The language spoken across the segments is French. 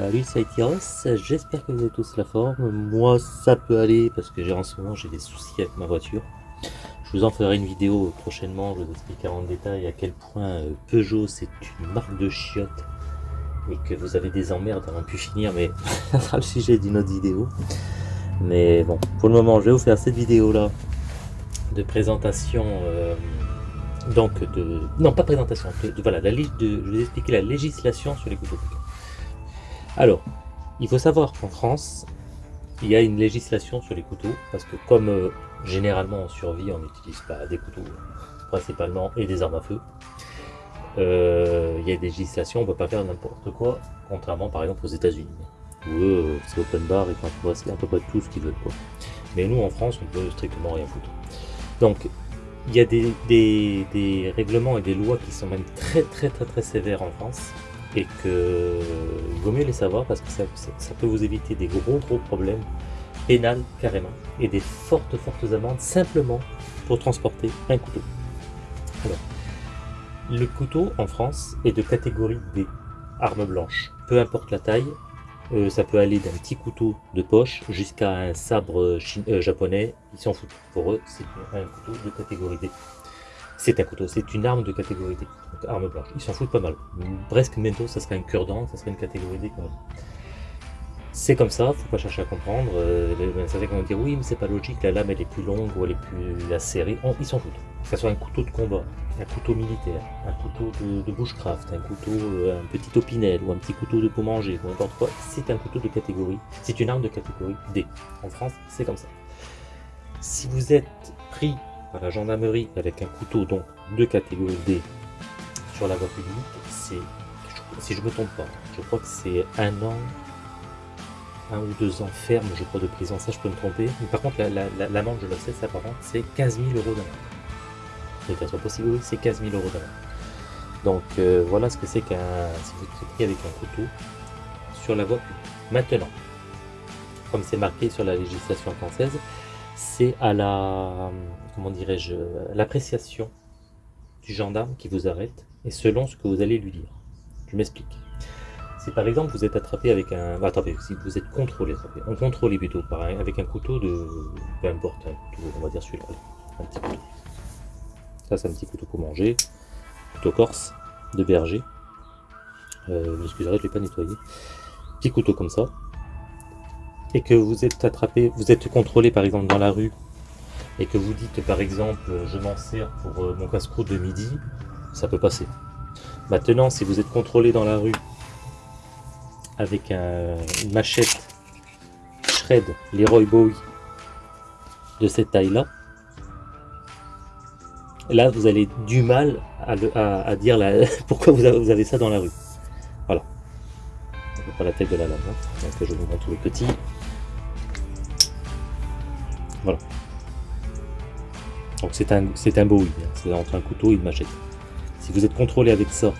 Salut, c'est j'espère que vous avez tous la forme. Moi, ça peut aller parce que j'ai en ce moment j'ai des soucis avec ma voiture. Je vous en ferai une vidéo prochainement, je vous expliquerai en détail à quel point euh, Peugeot c'est une marque de chiottes et que vous avez des emmerdes à n'en plus finir, mais ça sera le sujet d'une autre vidéo. Mais bon, pour le moment, je vais vous faire cette vidéo là de présentation. Euh, donc de non pas présentation voilà la je vais vous expliquer la législation sur les couteaux alors, il faut savoir qu'en France, il y a une législation sur les couteaux, parce que comme euh, généralement en survie, on n'utilise pas des couteaux principalement et des armes à feu, euh, il y a des législations, on ne peut pas faire n'importe quoi, contrairement par exemple aux États-Unis, où c'est open bar et quand c'est à peu près tout ce qu'ils veulent. Mais nous, en France, on peut strictement rien foutre. Donc, il y a des, des, règlements et des lois qui sont même très très très très sévères en France, et que vaut mieux les savoir parce que ça, peut vous éviter des gros gros problèmes pénals carrément et des fortes fortes amendes simplement pour transporter un couteau. Alors, le couteau en France est de catégorie D, arme blanche, peu importe la taille, euh, ça peut aller d'un petit couteau de poche jusqu'à un sabre euh, japonais, ils s'en foutent. Pour eux, c'est un couteau de catégorie D. C'est un couteau, c'est une arme de catégorie D, donc arme blanche. Ils s'en foutent pas mal. Presque bientôt, ça serait un cure-dent, ça serait une catégorie D quand même. C'est comme ça, faut pas chercher à comprendre. Euh, certains vont dire oui, mais c'est pas logique, la lame elle est plus longue ou elle est plus acérée. ils s'en foutent. Que ce soit un couteau de combat, un couteau militaire, un couteau de, bushcraft, un couteau, euh, un petit opinel ou un petit couteau de pour manger ou n'importe quoi, c'est un couteau de catégorie. C'est une arme de catégorie D. En France, c'est comme ça. Si vous êtes pris la gendarmerie avec un couteau donc de catégorie D sur la voie publique, c'est, si je me trompe pas, je crois que c'est un an, un ou deux ans ferme, je crois, de prison. Ça, je peux me tromper. Mais par contre, l'amende, je le sais, ça par contre, c'est 15 000 euros d'amende. Qu'elle soit possible, c'est 15 000 euros d'amende. Donc euh, voilà ce que c'est qu'un si vous êtes pris avec un couteau sur la voie publique. Maintenant, comme c'est marqué sur la législation française, c'est à la, comment dirais-je, l'appréciation du gendarme qui vous arrête et selon ce que vous allez lui dire. Je m'explique. Si par exemple vous êtes attrapé avec un... Attendez, si vous êtes contrôlé, attrapé, on contrôle plutôt par avec un couteau de... Peu importe, un on va dire celui-là, un petit couteau. Ça c'est un petit couteau pour manger, couteau corse, de berger. Euh, Excusez-moi, je ne l'ai pas nettoyé. Petit couteau comme ça, et que vous êtes attrapé, vous êtes contrôlé par exemple dans la rue, et que vous dites par exemple je m'en sers pour euh, mon casse-croûte de midi, ça peut passer. Maintenant, si vous êtes contrôlé dans la rue avec une machette Shred Leroy Bowie de cette taille-là, là vous allez du mal à, dire pourquoi vous avez, ça dans la rue. Voilà. Pas la tête de la lame, hein. je vous montre le petit. Voilà. Donc c'est un, un Bowie, hein. c'est entre un couteau et une machette. Si vous êtes contrôlé avec ça,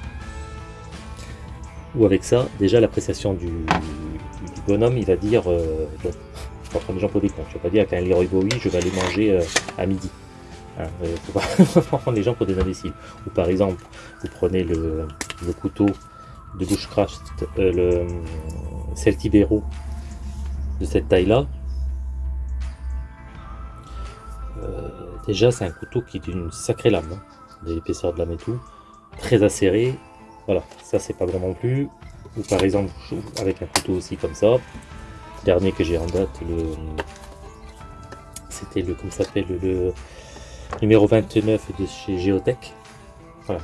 ou avec ça, déjà l'appréciation du, bonhomme, il va dire, euh, bon, je prendre les gens pour des cons, je vais pas dire qu'un Leroy Bowie, je vais aller manger euh, à midi. Hein, euh, faut pas prendre les gens pour des imbéciles. Ou par exemple, vous prenez le, couteau de bushcraft, euh, le Celtibero de cette taille-là, déjà, c'est un couteau qui est d'une sacrée lame, hein, l'épaisseur de lame et tout, très acéré. Voilà, ça c'est pas bon non plus. Ou par exemple, avec un couteau aussi comme ça. Dernier que j'ai en date, le c'était le, comme s'appelle, le, numéro 29 de chez Geotech. Voilà,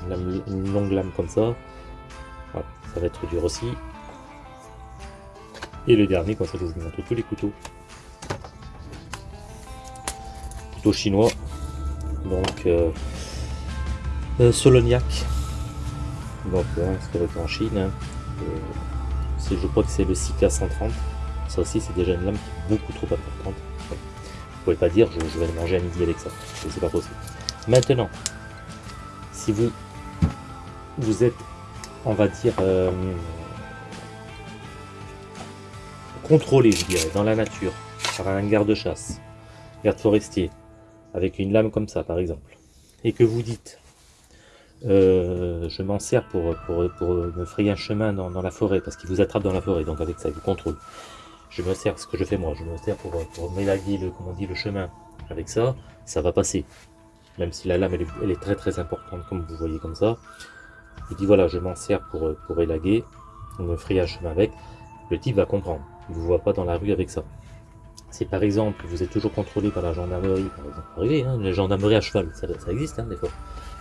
une, longue lame comme ça. Voilà, ça va être dur aussi. Et le dernier, comme ça je vous montre tous les couteaux chinois. Donc, euh, euh, Soloniac. Donc, c'est en Chine. Hein. Euh, je crois que c'est le 6K130. Ça aussi, c'est déjà une lame beaucoup trop importante. Vous pouvez pas dire, je, vais le manger à midi avec ça. C'est pas possible. Maintenant, si vous, vous êtes, on va dire, contrôlé, je dirais, dans la nature, par un garde-chasse, garde forestier, avec une lame comme ça par exemple, et que vous dites, euh, je m'en sers pour, me frayer un chemin dans, la forêt, parce qu'il vous attrape dans la forêt, donc avec ça, il contrôle. Je me sers, ce que je fais moi, je me sers pour, m'élaguer le, dit, le chemin. Avec ça, ça va passer. Même si la lame, elle est, très très importante, comme vous voyez comme ça. Je dis voilà, je m'en sers pour, pour élaguer, me frayer un chemin avec. Le type va comprendre. Il ne vous voit pas dans la rue avec ça. Si par exemple, vous êtes toujours contrôlé par la gendarmerie, par exemple, arrivé, hein, la gendarmerie à cheval, ça, existe hein, des fois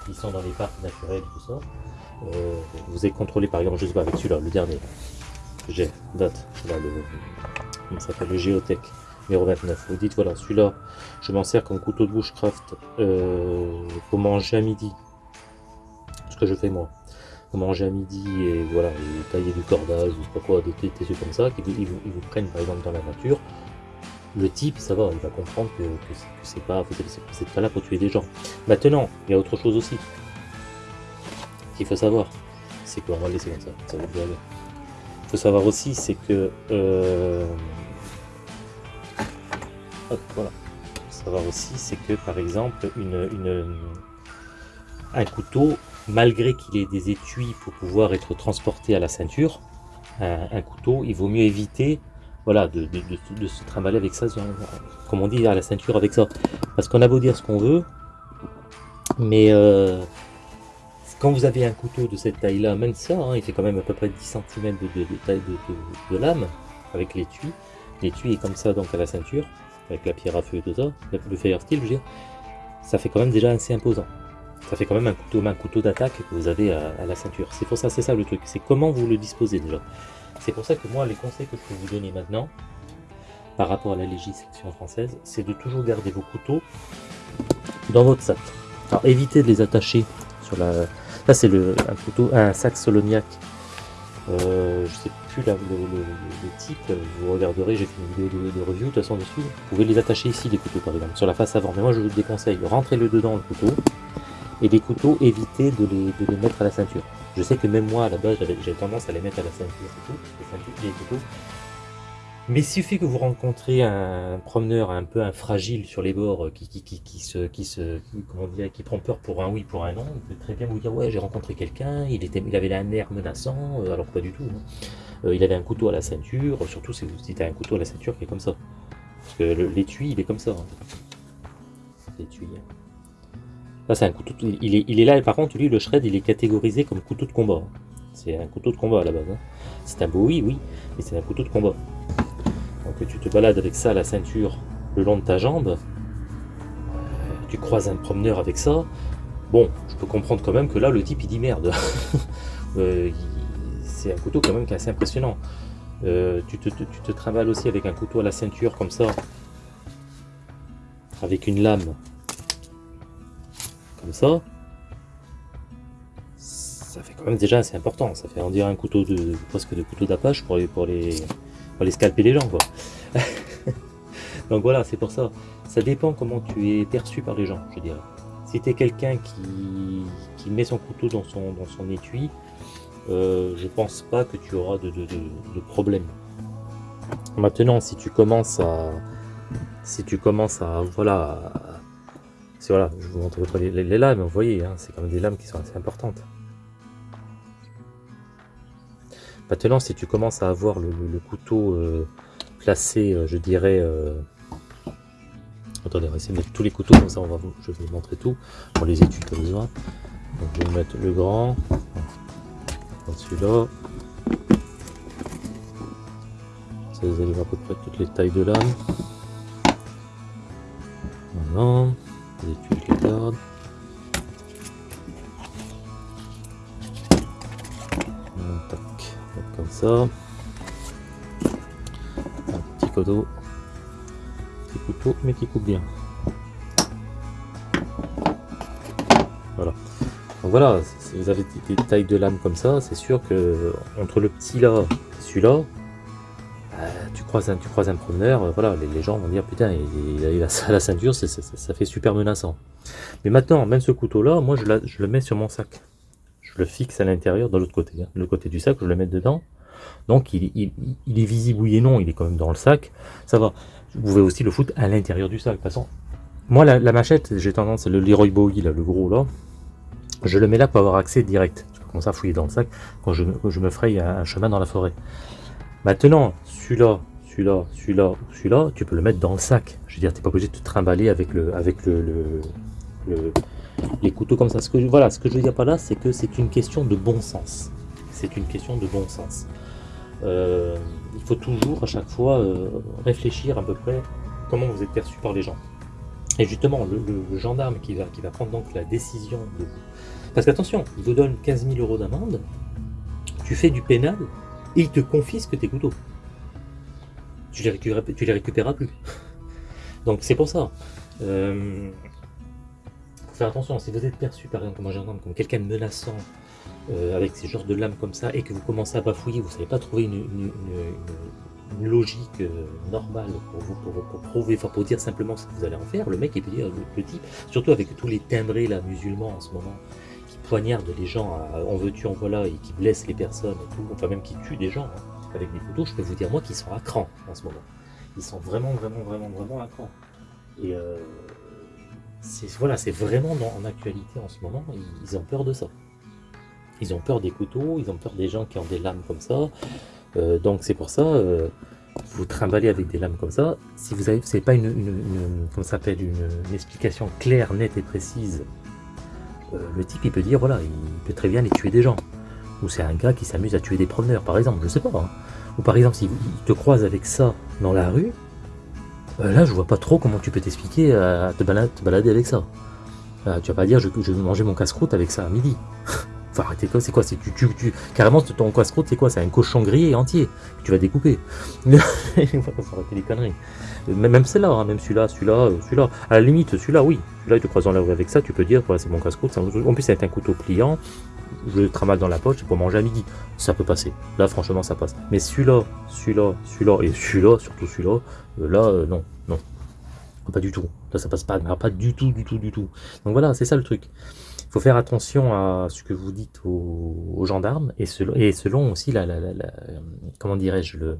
ils sont dans les parcs naturels, tout ça. Euh, vous êtes contrôlé par exemple, je sais pas, avec celui-là, le dernier. J'ai, date, là, le, comment ça s'appelle, le Géotech, numéro 29. Vous dites, voilà, celui-là, je m'en sers comme couteau de bushcraft euh, pour manger à midi. Ce que je fais moi. Manger à midi et voilà, et tailler du cordage ou pas quoi, des, des, trucs comme ça, qui ils vous prennent par exemple dans la nature le type, ça va, il va comprendre que, c'est pas, c'est pas là pour tuer des gens. Maintenant, il y a autre chose aussi qu'il faut savoir, c'est qu'on va le laisser comme ça, ça va bien Il faut savoir aussi, c'est que euh, hop, voilà. savoir aussi, c'est que par exemple, une, une, un couteau, malgré qu'il ait des étuis pour pouvoir être transporté à la ceinture, un couteau, il vaut mieux éviter voilà, de, se trimballer avec ça, comme on dit, à la ceinture avec ça. Parce qu'on a beau dire ce qu'on veut, mais euh, quand vous avez un couteau de cette taille-là, même ça, hein, il fait quand même à peu près 10 cm de, taille de, lame, avec l'étui. L'étui est comme ça, donc à la ceinture, avec la pierre à feu et tout ça, le fire steel, je veux dire, ça fait quand même déjà assez imposant. Ça fait quand même un couteau, un couteau d'attaque que vous avez à, à la ceinture. C'est pour ça, c'est ça le truc, c'est comment vous le disposez déjà. C'est pour ça que moi, les conseils que je peux vous donner maintenant, par rapport à la législation française, c'est de toujours garder vos couteaux dans votre sac. Alors évitez de les attacher sur la... Là c'est un couteau, un sac soloniac. Euh, je sais plus le, type, vous regarderez, j'ai fait une vidéo de, review de toute façon dessus. Vous pouvez les attacher ici les couteaux par exemple, sur la face avant. Mais moi je vous déconseille, rentrez-le dedans le couteau. Et les couteaux, évitez de les mettre à la ceinture. Je sais que même moi, à la base, j'avais tendance à les mettre à la ceinture et tout, les ceintures, Mais il suffit que vous rencontrez un promeneur un peu fragile sur les bords qui, qui, se, qui se, comment dire, qui prend peur pour un oui, pour un non, il peut très bien vous dire ouais j'ai rencontré quelqu'un, il il avait un air menaçant, euh, alors pas du tout. Hein. Euh, il avait un couteau à la ceinture, surtout si vous dites un couteau à la ceinture qui est comme ça, parce que l'étui il est comme ça. Hein. L'étui. C'est un couteau. Il est, il est là, et par contre, lui, le shred, il est catégorisé comme couteau de combat. C'est un couteau de combat à la base. Hein. C'est un bowie, oui, mais c'est un couteau de combat. Donc tu te balades avec ça à la ceinture le long de ta jambe. Euh, tu croises un promeneur avec ça. Bon, je peux comprendre quand même que là, le type, il dit merde. Euh, c'est un couteau quand même qui est assez impressionnant. Euh, tu, te, tu te travailles aussi avec un couteau à la ceinture comme ça. Avec une lame ça, ça fait quand même déjà assez important. Ça fait en dire un couteau de presque de couteau d'apache pour les, pour les scalper les gens quoi. Donc voilà, c'est pour ça. Ça dépend comment tu es perçu par les gens, je dirais. Si tu es quelqu'un qui, qui, met son couteau dans son, dans son étui, euh, je pense pas que tu auras de, de, de, problème. Maintenant, si tu commences à si tu commences à voilà voilà, je vous montre les, les, lames, vous voyez, hein, c'est quand même des lames qui sont assez importantes. Maintenant, si tu commences à avoir le, couteau euh, placé, euh, je dirais... Euh... Attendez, on va essayer de mettre tous les couteaux, comme ça on va vous, je vais vous montrer tout. Pour les études as besoin. Je vais mettre le grand. Celui-là. Ça vous allez voir à peu près toutes les tailles de lame. Voilà Tac, comme ça. Un petit couteau. Petit couteau, mais qui coupe bien. Voilà. Voilà, si vous avez des tailles de lame comme ça, c'est sûr que entre le petit là et celui-là, tu croises un, tu croises un promeneur, euh, voilà, les, gens vont dire putain, il, a la ceinture, ça fait super menaçant. Mais maintenant, même ce couteau-là, moi je, je, le mets sur mon sac. Je le fixe à l'intérieur, de l'autre côté. Hein. Le côté du sac, je le mets dedans. Donc il, est visible, oui et non, il est quand même dans le sac. Ça va. Vous pouvez aussi le foutre à l'intérieur du sac. De toute façon, moi la, machette, j'ai tendance, le Leroy Bowie, là, le gros là, je le mets là pour avoir accès direct. Tu peux commencer à fouiller dans le sac quand je, je me fraye un, chemin dans la forêt. Maintenant, celui-là, celui-là, celui-là, celui-là, tu peux le mettre dans le sac. Je veux dire, tu n'es pas obligé de te trimballer avec le, avec le, les couteaux comme ça. Voilà, ce que je veux dire par là, c'est que c'est une question de bon sens. C'est une question de bon sens. Euh, il faut toujours, à chaque fois, euh, réfléchir à peu près comment vous êtes perçu par les gens. Et justement, le, gendarme qui va, qui va prendre donc la décision de vous... Parce qu'attention, il vous donne 15 000 euros d'amende, tu fais du pénal, et il te confisque tes couteaux. Tu les, récupéreras, tu plus. Donc c'est pour ça. Euh, faut faire attention, si vous êtes perçu par exemple comme comme quelqu'un de menaçant, euh, avec ces genres de lames comme ça, et que vous commencez à bafouiller, vous ne savez pas trouver une, logique euh, normale pour vous pour, prouver, pour dire simplement ce que vous allez en faire, le mec il peut dire, le, type, surtout avec tous les timbrés là, musulmans en ce moment, qui poignardent les gens en veux-tu, en voilà, et qui blessent les personnes et tout, enfin même qui tuent des gens hein, avec des couteaux, je peux vous dire moi qu'ils sont à cran en ce moment. Ils sont vraiment, vraiment, vraiment, vraiment à cran. Et euh, c'est voilà, c'est vraiment en actualité en ce moment, ils ont peur de ça. Ils ont peur des couteaux, ils ont peur des gens qui ont des lames comme ça. Euh, donc c'est pour ça, euh, vous trimballez avec des lames comme ça. Si vous avez, pas une, une, s'appelle, une, explication claire, nette et précise. Euh, le type, il peut dire, voilà, il peut très bien les tuer des gens. Ou c'est un gars qui s'amuse à tuer des promeneurs, par exemple, je sais pas. Hein. Ou par exemple, s'il te croise avec ça dans la rue, là, je vois pas trop comment tu peux t'expliquer à te balader, avec ça. tu vas pas dire, je, je vais manger mon casse-croûte avec ça à midi. Faut arrêter quoi C'est quoi tu, tu, tu, carrément ton casse-croûte, c'est quoi C'est un cochon grillé entier que tu vas découper. faut. Même celle-là, hein, même celui-là, celui-là, euh, celui-là. À la limite, celui-là, oui. Là, il te croise dans la rue avec ça, tu peux dire, c'est mon casse-croûte. En plus, c'est un couteau pliant. Je le tramasse dans la poche pour manger à midi. Ça peut passer. Là, franchement, ça passe. Mais celui-là, celui-là, celui-là et celui-là, surtout celui-là, euh, là, euh, non, non. Pas du tout. Là, ça passe pas. Pas du tout, du tout, du tout. Donc voilà, c'est ça le truc faut faire attention à ce que vous dites aux, gendarmes et selon, et aussi la, comment dirais-je le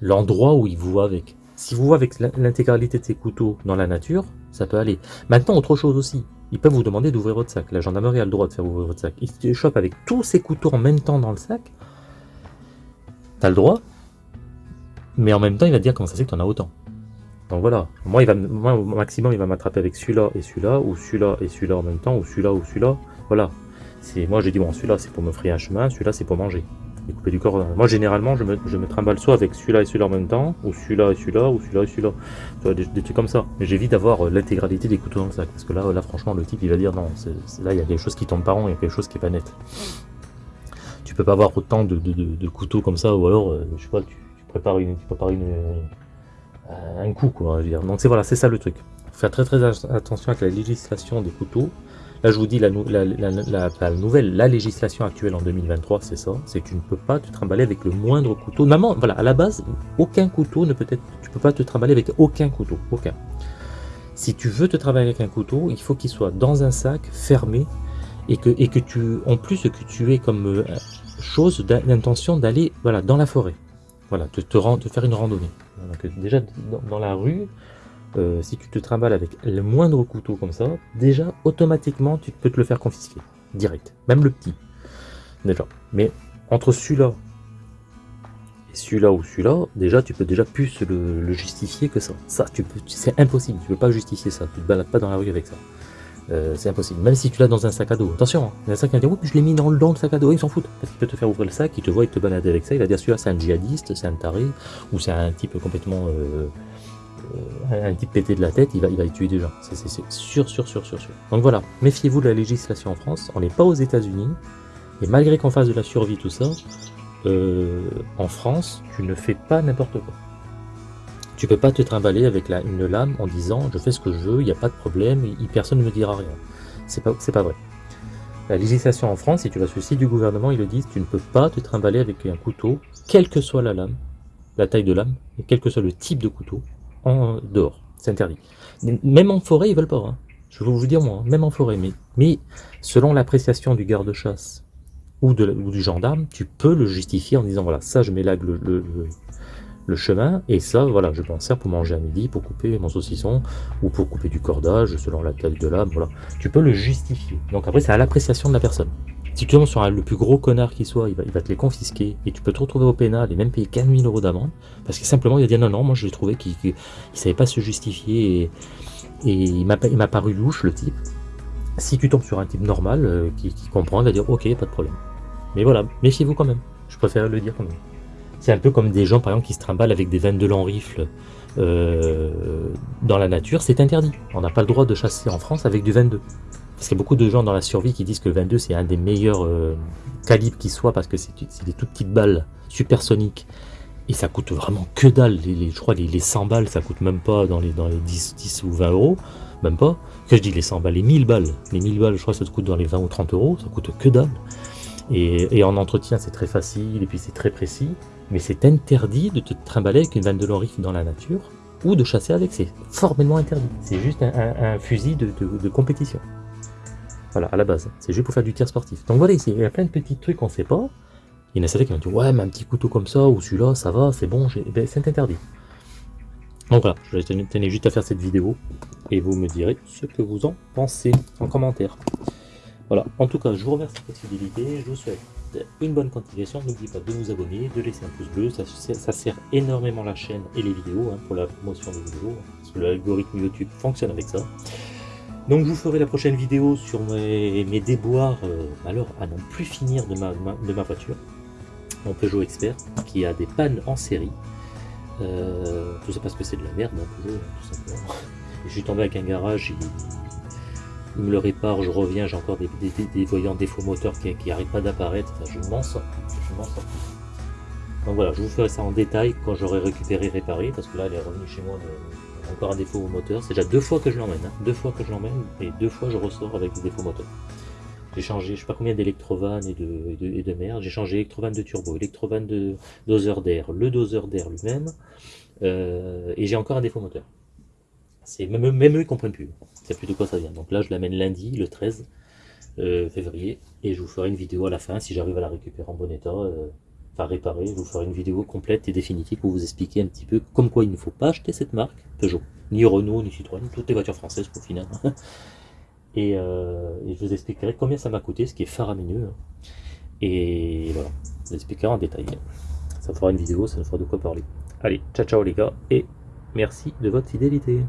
l'endroit où ils vous voient avec. Si vous voient avec l'intégralité de ces couteaux dans la nature, ça peut aller. Maintenant, autre chose aussi, ils peuvent vous demander d'ouvrir votre sac. La gendarmerie a le droit de faire ouvrir votre sac. Ils te chopent avec tous ces couteaux en même temps dans le sac. T'as le droit, mais en même temps, il va te dire comment ça fait que t'en as autant. Donc voilà, moi, il va, au maximum, il va m'attraper avec celui-là et celui-là, ou celui-là et celui-là en même temps, ou celui-là ou celui-là. Voilà. C'est Moi, j'ai dit, bon, celui-là, c'est pour me frayer un chemin, celui-là, c'est pour manger. Du corps. Moi, généralement, je me, je me trimballe soit avec celui-là et celui-là en même temps, ou celui-là et celui-là, ou celui-là et celui-là. Des, des, trucs comme ça. Mais j'évite d'avoir euh, l'intégralité des couteaux dans le sac. Parce que là, là franchement, le type, il va dire, non, là, il y a quelque chose qui tombe par an, il y a quelque chose qui est pas net. Tu peux pas avoir autant de, de, couteaux comme ça, ou alors, euh, je sais pas, tu, prépares une, tu prépares une euh, un coup, quoi. dire. Donc c'est voilà, c'est ça le truc. Faire très très attention avec la législation des couteaux. Là, je vous dis la, nouvelle, la législation actuelle en 2023, c'est ça. C'est tu ne peux pas te trimballer avec le moindre couteau. Normalement, voilà, à la base, aucun couteau ne peut être. Tu peux pas te trimballer avec aucun couteau, aucun. Si tu veux te travailler avec un couteau, il faut qu'il soit dans un sac fermé et que tu, en plus que tu aies comme euh, chose d'intention d'aller voilà dans la forêt. Voilà, te, te, te faire une randonnée. Déjà dans, la rue, euh, si tu te trimbales avec le moindre couteau comme ça, déjà automatiquement tu peux te le faire confisquer, direct, même le petit. Déjà. Mais entre celui-là et celui-là ou celui-là, déjà tu peux déjà plus le, justifier que ça. Ça, tu peux, c'est impossible, tu peux pas justifier ça, tu te balades pas dans la rue avec ça. Euh, c'est impossible. Même si tu l'as dans un sac à dos. Attention, hein. un sac dire, oui, je l'ai mis dans le, le sac à dos, il s'en fout. Parce qu'il peut te faire ouvrir le sac, il te voit, il te balader avec ça, il va dire, celui-là c'est un djihadiste, c'est un taré, ou c'est un type complètement... Euh, un type pété de la tête, il va, il va tuer des gens. C'est sûr, sûr, sûr, sûr. Donc voilà, méfiez-vous de la législation en France, on n'est pas aux états unis et malgré qu'on fasse de la survie, tout ça, en France, tu ne fais pas n'importe quoi. Tu peux pas te trimballer avec une lame en disant je fais ce que je veux, il n'y a pas de problème, et personne ne me dira rien. C'est pas, pas vrai. La législation en France, si tu vas sur le site du gouvernement, ils le disent, tu ne peux pas te trimballer avec un couteau, quelle que soit la lame, la taille de lame, et quel que soit le type de couteau, dehors. C'est interdit. Même en forêt, ils veulent pas. Hein. Je vais vous dire moi, même en forêt. Mais, mais selon l'appréciation du garde-chasse ou, du gendarme, tu peux le justifier en disant voilà, ça je là le, le chemin, et ça, voilà, je m'en sers pour manger à midi, pour couper mon saucisson, ou pour couper du cordage, selon la taille de l'âme, voilà. Tu peux le justifier. Donc après, c'est à l'appréciation de la personne. Si tu tombes sur le plus gros connard qui soit, il va, te les confisquer, et tu peux te retrouver au pénal, et même payer 15 000 euros d'amende, parce que simplement, il a dit non, non, moi je l'ai trouvé qu'il ne savait pas se justifier, et, il m'a paru louche, le type. Si tu tombes sur un type normal, euh, qui, qui comprend, il va dire ok, pas de problème. Mais voilà, méfiez-vous quand même. Je préfère le dire quand même. C'est un peu comme des gens, par exemple, qui se trimballent avec des 22 en rifle euh, dans la nature. C'est interdit. On n'a pas le droit de chasser en France avec du 22. Parce qu'il y a beaucoup de gens dans la survie qui disent que le 22, c'est un des meilleurs euh, calibres qui soit, parce que c'est des toutes petites balles supersoniques. Et ça coûte vraiment que dalle. Je crois les, les 100 balles, ça coûte même pas dans les, dans les 10, 10 ou 20 euros. Même pas. Que je dis les 100 balles, les 1000 balles. Les 1000 balles, je crois que ça te coûte dans les 20 ou 30 euros. Ça coûte que dalle. Et, en entretien, c'est très facile et puis c'est très précis. Mais c'est interdit de te trimballer avec une vanne de l'orif dans la nature ou de chasser avec. C'est formellement interdit. C'est juste un, fusil de, compétition. Voilà, à la base. C'est juste pour faire du tir sportif. Donc voilà, ici, il y a plein de petits trucs qu'on ne sait pas. Il y en a certains qui vont dire Ouais, mais un petit couteau comme ça, ou celui-là, ça va, c'est bon. Ben, c'est interdit. Donc voilà, je tenais juste à faire cette vidéo et vous me direz ce que vous en pensez en commentaire. Voilà, en tout cas, je vous remercie pour votre fidélité, je vous souhaite une bonne continuation, n'oubliez pas de vous abonner, de laisser un pouce bleu, ça, ça sert énormément la chaîne et les vidéos hein, pour la promotion des vidéos, parce que l'algorithme YouTube fonctionne avec ça. Donc je vous ferai la prochaine vidéo sur mes, déboires, euh, alors à n'en plus finir de ma, voiture, mon Peugeot Expert, qui a des pannes en série. Euh, tout ça parce que c'est de la merde, Peugeot, tout simplement. je suis tombé avec un garage, il, me le répare, je reviens, j'ai encore des, des, voyants défauts moteurs qui n'arrêtent pas d'apparaître, je m'en sors, je m'en sors Donc voilà, je vous ferai ça en détail quand j'aurai récupéré, réparé, parce que là elle est revenue chez moi, de, encore un défaut au moteur, c'est déjà deux fois que je l'emmène, hein. deux fois que je l'emmène, et deux fois je ressors avec des défauts moteurs. J'ai changé, je sais pas combien d'électrovannes et de, et de, merde, j'ai changé électrovanne de turbo, électrovanne de doseur d'air, le doseur d'air lui-même, euh, et j'ai encore un défaut moteur. C'est même, même eux ils comprennent plus. C'est plus de quoi ça vient. Donc là je l'amène lundi, le 13 euh, février, et je vous ferai une vidéo à la fin si j'arrive à la récupérer en bon état, euh, enfin réparer. Je vous ferai une vidéo complète et définitive pour vous expliquer un petit peu comme quoi il ne faut pas acheter cette marque Peugeot, ni Renault, ni Citroën, toutes les voitures françaises au final. Euh, et, je vous expliquerai combien ça m'a coûté, ce qui est faramineux. Hein. Et voilà, je vous expliquerai en détail. Ça fera une vidéo, ça nous fera de quoi parler. Allez, ciao ciao les gars, et merci de votre fidélité.